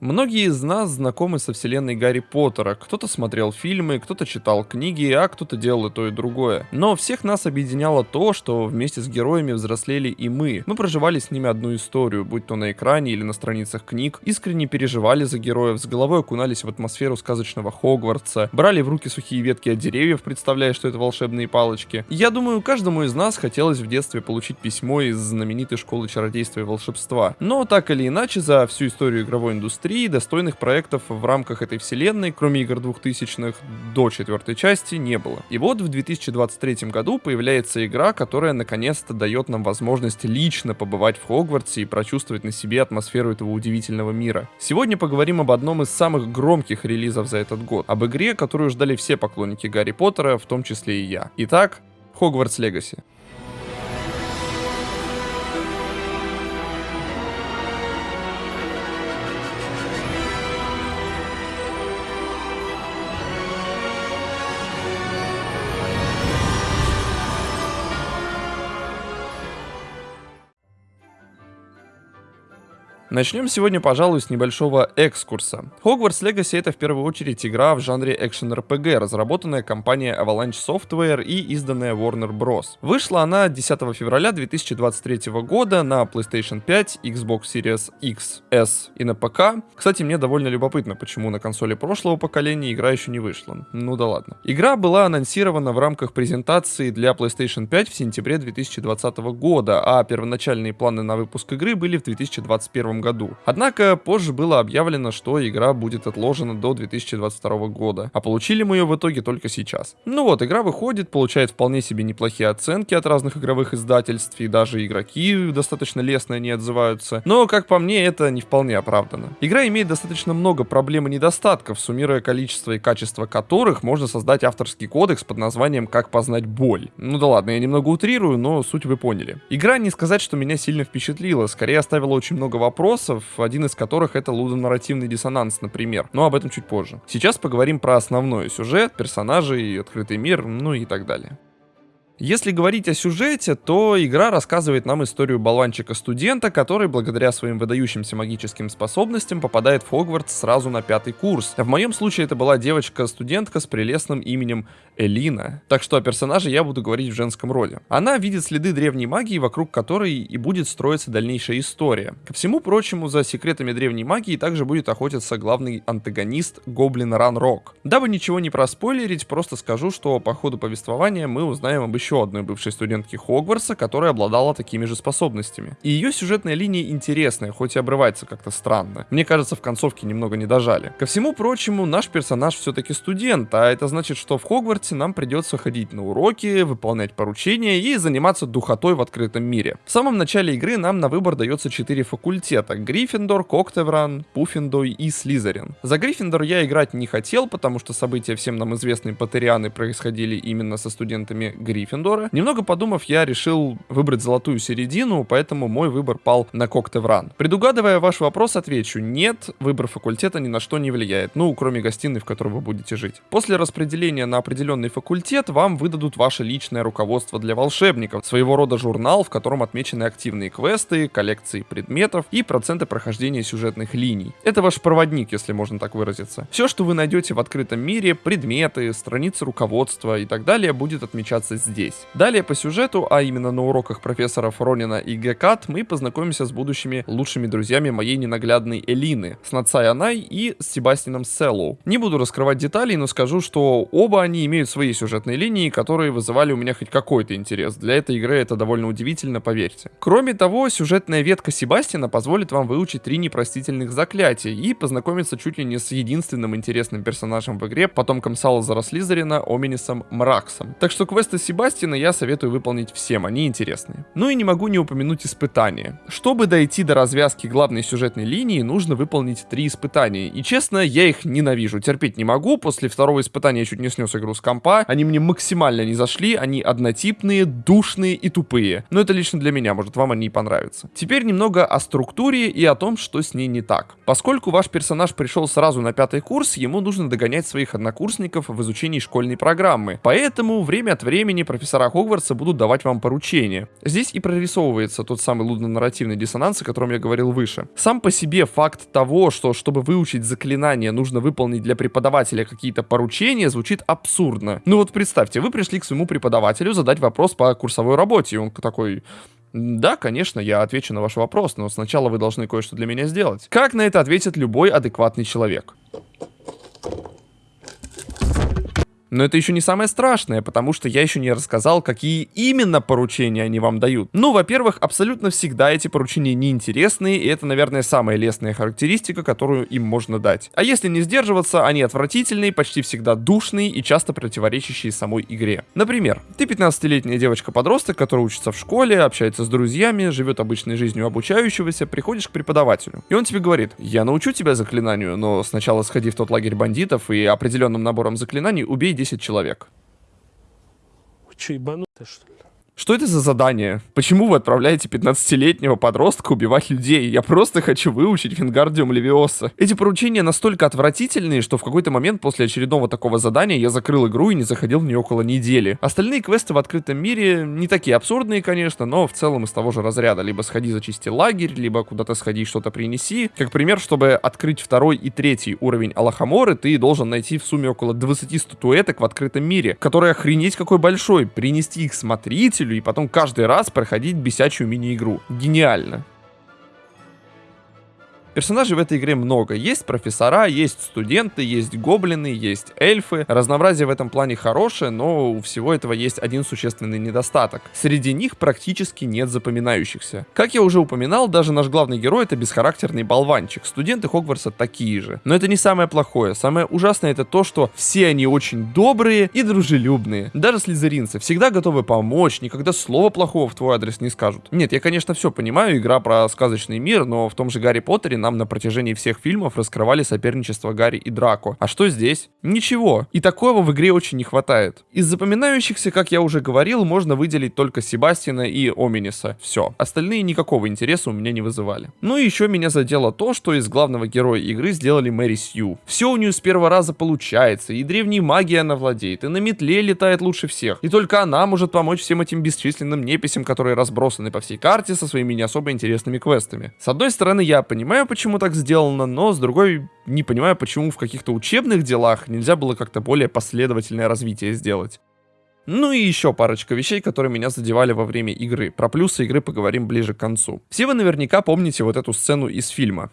Многие из нас знакомы со вселенной Гарри Поттера. Кто-то смотрел фильмы, кто-то читал книги, а кто-то делал и то, и другое. Но всех нас объединяло то, что вместе с героями взрослели и мы. Мы проживали с ними одну историю, будь то на экране или на страницах книг, искренне переживали за героев, с головой окунались в атмосферу сказочного Хогвартса, брали в руки сухие ветки от деревьев, представляя, что это волшебные палочки. Я думаю, каждому из нас хотелось в детстве получить письмо из знаменитой школы чародейства и волшебства. Но так или иначе, за всю историю игровой индустрии индустрии достойных проектов в рамках этой вселенной, кроме игр 2000-х, до четвертой части не было. И вот в 2023 году появляется игра, которая наконец-то дает нам возможность лично побывать в Хогвартсе и прочувствовать на себе атмосферу этого удивительного мира. Сегодня поговорим об одном из самых громких релизов за этот год, об игре, которую ждали все поклонники Гарри Поттера, в том числе и я. Итак, Хогвартс Легаси. Начнем сегодня, пожалуй, с небольшого экскурса. Hogwarts Legacy это в первую очередь игра в жанре экшен RPG, разработанная компанией Avalanche Software и изданная Warner Bros. Вышла она 10 февраля 2023 года на PlayStation 5, Xbox Series X, S и на ПК. Кстати, мне довольно любопытно, почему на консоли прошлого поколения игра еще не вышла. Ну да ладно. Игра была анонсирована в рамках презентации для PlayStation 5 в сентябре 2020 года, а первоначальные планы на выпуск игры были в 2021 году. Однако позже было объявлено, что игра будет отложена до 2022 года, а получили мы ее в итоге только сейчас. Ну вот, игра выходит, получает вполне себе неплохие оценки от разных игровых издательств, и даже игроки достаточно лестно не отзываются. Но, как по мне, это не вполне оправдано. Игра имеет достаточно много проблем и недостатков, суммируя количество и качество которых можно создать авторский кодекс под названием «Как познать боль». Ну да ладно, я немного утрирую, но суть вы поняли. Игра не сказать, что меня сильно впечатлила, скорее оставила очень много вопросов, вопросов, один из которых это лудонарративный диссонанс, например. Но об этом чуть позже. Сейчас поговорим про основной сюжет, персонажей, открытый мир, ну и так далее. Если говорить о сюжете, то игра рассказывает нам историю болванчика-студента, который благодаря своим выдающимся магическим способностям попадает в Хогвартс сразу на пятый курс. В моем случае это была девочка-студентка с прелестным именем Элина. Так что о персонаже я буду говорить в женском роде. Она видит следы древней магии, вокруг которой и будет строиться дальнейшая история. Ко всему прочему, за секретами древней магии также будет охотиться главный антагонист Гоблин Ран Рок. Дабы ничего не проспойлерить, просто скажу, что по ходу повествования мы узнаем об еще одной бывшей студентке Хогвартса, которая обладала такими же способностями. И ее сюжетная линия интересная, хоть и обрывается как-то странно. Мне кажется, в концовке немного не дожали. Ко всему прочему, наш персонаж все-таки студент, а это значит, что в Хогвартсе нам придется ходить на уроки, выполнять поручения и заниматься духотой в открытом мире. В самом начале игры нам на выбор дается 4 факультета. Гриффиндор, Коктевран, Пуффиндой и Слизерин. За Гриффиндор я играть не хотел, потому что события всем нам известные Поттерианы происходили именно со студентами Гриффиндора, Гриффиндора. Немного подумав, я решил выбрать золотую середину, поэтому мой выбор пал на Коктевран. Предугадывая ваш вопрос, отвечу, нет, выбор факультета ни на что не влияет, ну, кроме гостиной, в которой вы будете жить. После распределения на определенный факультет вам выдадут ваше личное руководство для волшебников, своего рода журнал, в котором отмечены активные квесты, коллекции предметов и проценты прохождения сюжетных линий. Это ваш проводник, если можно так выразиться. Все, что вы найдете в открытом мире, предметы, страницы руководства и так далее, будет отмечаться здесь здесь. Далее по сюжету, а именно на уроках профессоров Ронина и Гекат, мы познакомимся с будущими лучшими друзьями моей ненаглядной Элины, с Нацай Анай и с Себастином Селлоу. Не буду раскрывать деталей, но скажу, что оба они имеют свои сюжетные линии, которые вызывали у меня хоть какой-то интерес. Для этой игры это довольно удивительно, поверьте. Кроме того, сюжетная ветка Себастина позволит вам выучить три непростительных заклятия и познакомиться чуть ли не с единственным интересным персонажем в игре, потомком Салазара Слизерина, Оминисом Мраксом. Так что квесты Себастина Бастина я советую выполнить всем, они интересные. Ну и не могу не упомянуть испытания. Чтобы дойти до развязки главной сюжетной линии, нужно выполнить три испытания. И честно, я их ненавижу, терпеть не могу. После второго испытания я чуть не снес игру с компа. Они мне максимально не зашли, они однотипные, душные и тупые. Но это лично для меня, может вам они и понравятся. Теперь немного о структуре и о том, что с ней не так. Поскольку ваш персонаж пришел сразу на пятый курс, ему нужно догонять своих однокурсников в изучении школьной программы. Поэтому время от времени профессор профессора Хогвартса будут давать вам поручения. Здесь и прорисовывается тот самый лудно-нарративный диссонанс, о котором я говорил выше. Сам по себе факт того, что чтобы выучить заклинание, нужно выполнить для преподавателя какие-то поручения, звучит абсурдно. Ну вот представьте, вы пришли к своему преподавателю задать вопрос по курсовой работе, и он такой... Да, конечно, я отвечу на ваш вопрос, но сначала вы должны кое-что для меня сделать. Как на это ответит любой адекватный человек? Но это еще не самое страшное, потому что я еще не рассказал, какие именно поручения они вам дают. Ну, во-первых, абсолютно всегда эти поручения неинтересные, и это, наверное, самая лестная характеристика, которую им можно дать. А если не сдерживаться, они отвратительные, почти всегда душные и часто противоречащие самой игре. Например, ты 15-летняя девочка-подросток, которая учится в школе, общается с друзьями, живет обычной жизнью обучающегося, приходишь к преподавателю. И он тебе говорит, я научу тебя заклинанию, но сначала сходи в тот лагерь бандитов и определенным набором заклинаний убей 10 человек. Вы что, ебанутые, что ли? Что это за задание? Почему вы отправляете 15-летнего подростка убивать людей? Я просто хочу выучить Вингардиум Левиоса. Эти поручения настолько отвратительные, что в какой-то момент после очередного такого задания я закрыл игру и не заходил в нее около недели. Остальные квесты в открытом мире не такие абсурдные, конечно, но в целом из того же разряда. Либо сходи зачисти лагерь, либо куда-то сходи что-то принеси. Как пример, чтобы открыть второй и третий уровень Аллахаморы, ты должен найти в сумме около 20 статуэток в открытом мире, которые охренеть какой большой. Принести их смотрителю и потом каждый раз проходить бесячую мини-игру. Гениально. Персонажей в этой игре много. Есть профессора, есть студенты, есть гоблины, есть эльфы. Разнообразие в этом плане хорошее, но у всего этого есть один существенный недостаток. Среди них практически нет запоминающихся. Как я уже упоминал, даже наш главный герой это бесхарактерный болванчик. Студенты Хогвартса такие же. Но это не самое плохое. Самое ужасное это то, что все они очень добрые и дружелюбные. Даже слизеринцы всегда готовы помочь, никогда слова плохого в твой адрес не скажут. Нет, я конечно все понимаю, игра про сказочный мир, но в том же Гарри Поттере нам на протяжении всех фильмов раскрывали соперничество Гарри и Драко. А что здесь? Ничего. И такого в игре очень не хватает. Из запоминающихся, как я уже говорил, можно выделить только Себастина и Оминиса. Все. Остальные никакого интереса у меня не вызывали. Ну и еще меня задело то, что из главного героя игры сделали Мэри Сью. Все у нее с первого раза получается, и древней магией она владеет, и на метле летает лучше всех. И только она может помочь всем этим бесчисленным неписям, которые разбросаны по всей карте со своими не особо интересными квестами. С одной стороны, я понимаю, почему так сделано, но с другой не понимаю, почему в каких-то учебных делах нельзя было как-то более последовательное развитие сделать. Ну и еще парочка вещей, которые меня задевали во время игры. Про плюсы игры поговорим ближе к концу. Все вы наверняка помните вот эту сцену из фильма.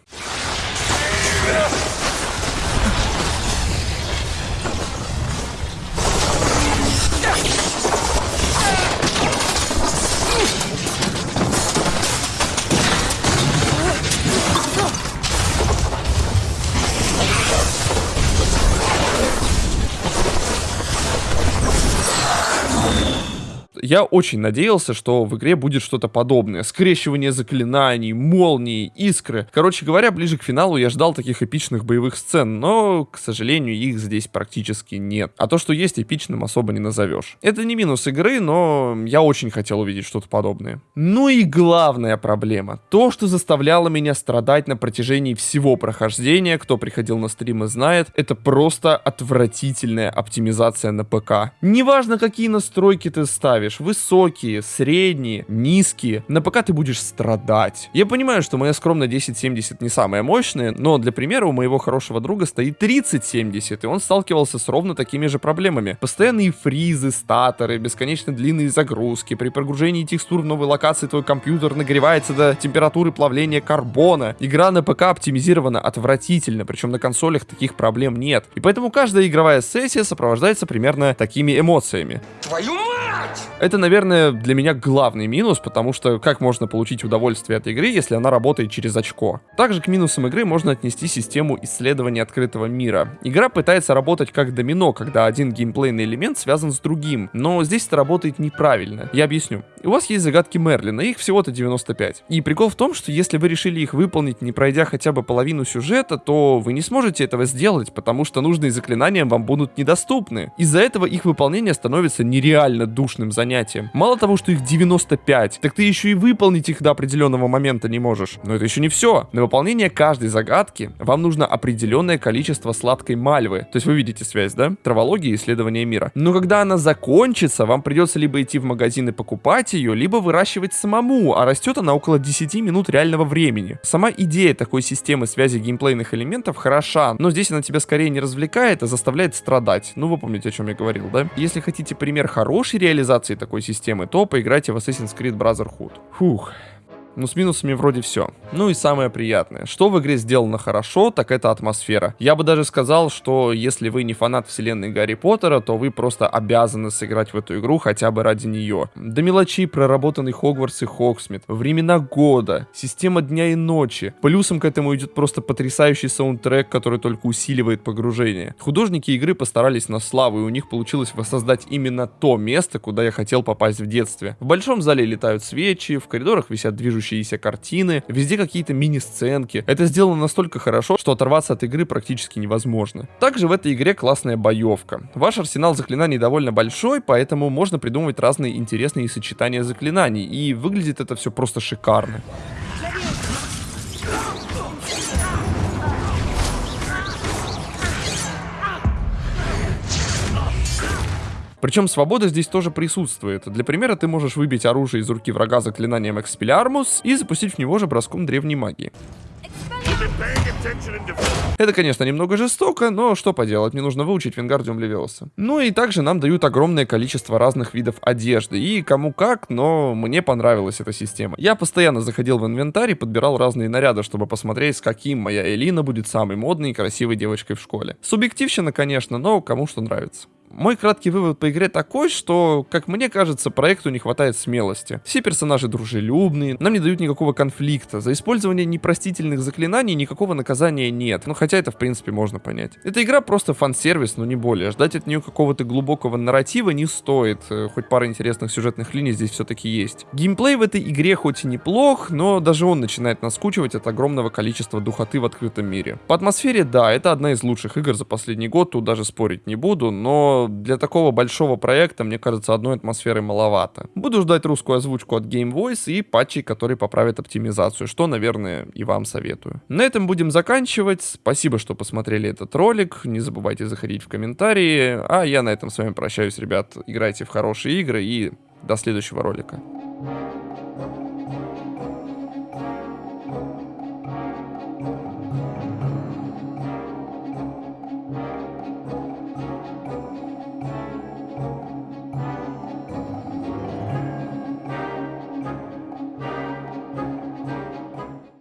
Я очень надеялся, что в игре будет что-то подобное. Скрещивание заклинаний, молнии, искры. Короче говоря, ближе к финалу я ждал таких эпичных боевых сцен, но, к сожалению, их здесь практически нет. А то, что есть, эпичным особо не назовешь. Это не минус игры, но я очень хотел увидеть что-то подобное. Ну и главная проблема. То, что заставляло меня страдать на протяжении всего прохождения, кто приходил на стримы знает, это просто отвратительная оптимизация на ПК. Неважно, какие настройки ты ставишь, ставишь высокие, средние, низкие, на ПК ты будешь страдать. Я понимаю, что моя скромная 1070 не самая мощная, но для примера у моего хорошего друга стоит 3070, и он сталкивался с ровно такими же проблемами. Постоянные фризы, статоры, бесконечно длинные загрузки, при прогружении текстур в новой локации твой компьютер нагревается до температуры плавления карбона. Игра на ПК оптимизирована отвратительно, причем на консолях таких проблем нет. И поэтому каждая игровая сессия сопровождается примерно такими эмоциями. Твою мать! Это, наверное, для меня главный минус, потому что как можно получить удовольствие от игры, если она работает через очко? Также к минусам игры можно отнести систему исследования открытого мира. Игра пытается работать как домино, когда один геймплейный элемент связан с другим, но здесь это работает неправильно. Я объясню. У вас есть загадки Мерлина, их всего-то 95. И прикол в том, что если вы решили их выполнить, не пройдя хотя бы половину сюжета, то вы не сможете этого сделать, потому что нужные заклинания вам будут недоступны. Из-за этого их выполнение становится нереально душным занятием понятиям. Мало того, что их 95, так ты еще и выполнить их до определенного момента не можешь. Но это еще не все. На выполнение каждой загадки вам нужно определенное количество сладкой мальвы. То есть вы видите связь, да? Травология и исследование мира. Но когда она закончится, вам придется либо идти в магазин и покупать ее, либо выращивать самому, а растет она около 10 минут реального времени. Сама идея такой системы связи геймплейных элементов хороша, но здесь она тебя скорее не развлекает, а заставляет страдать. Ну вы помните, о чем я говорил, да? Если хотите пример хорошей реализации такой системы, то поиграйте в Assassin's Creed Brotherhood. Фух. Ну, с минусами вроде все. Ну и самое приятное. Что в игре сделано хорошо, так это атмосфера. Я бы даже сказал, что если вы не фанат вселенной Гарри Поттера, то вы просто обязаны сыграть в эту игру хотя бы ради нее. До мелочей проработанный Хогвартс и Хоксмит, времена года, система дня и ночи. Плюсом к этому идет просто потрясающий саундтрек, который только усиливает погружение. Художники игры постарались на славу, и у них получилось воссоздать именно то место, куда я хотел попасть в детстве. В большом зале летают свечи, в коридорах висят движущиеся движущиеся картины, везде какие-то мини-сценки. Это сделано настолько хорошо, что оторваться от игры практически невозможно. Также в этой игре классная боевка. Ваш арсенал заклинаний довольно большой, поэтому можно придумывать разные интересные сочетания заклинаний, и выглядит это все просто шикарно. Причем свобода здесь тоже присутствует. Для примера ты можешь выбить оружие из руки врага заклинанием Expelliarmus и запустить в него же броском древней магии. Это, конечно, немного жестоко, но что поделать, мне нужно выучить Вингардиум Левиоса. Ну и также нам дают огромное количество разных видов одежды, и кому как, но мне понравилась эта система. Я постоянно заходил в инвентарь и подбирал разные наряды, чтобы посмотреть, с каким моя Элина будет самой модной и красивой девочкой в школе. Субъективщина, конечно, но кому что нравится. Мой краткий вывод по игре такой, что, как мне кажется, проекту не хватает смелости. Все персонажи дружелюбные, нам не дают никакого конфликта. За использование непростительных заклинаний никакого наказания нет. Ну, хотя это, в принципе, можно понять. Эта игра просто фан-сервис, но не более. Ждать от нее какого-то глубокого нарратива не стоит. Э, хоть пара интересных сюжетных линий здесь все-таки есть. Геймплей в этой игре хоть и неплох, но даже он начинает наскучивать от огромного количества духоты в открытом мире. По атмосфере, да, это одна из лучших игр за последний год, тут даже спорить не буду, но для такого большого проекта, мне кажется, одной атмосферы маловато. Буду ждать русскую озвучку от Game Voice и патчей, которые поправят оптимизацию, что, наверное, и вам советую. На этом будем заканчивать. Спасибо, что посмотрели этот ролик. Не забывайте заходить в комментарии. А я на этом с вами прощаюсь, ребят. Играйте в хорошие игры и до следующего ролика.